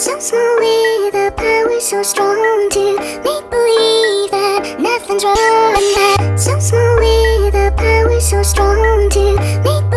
So small with a power so strong to make believe that nothing's wrong. And that so small with a power so strong to make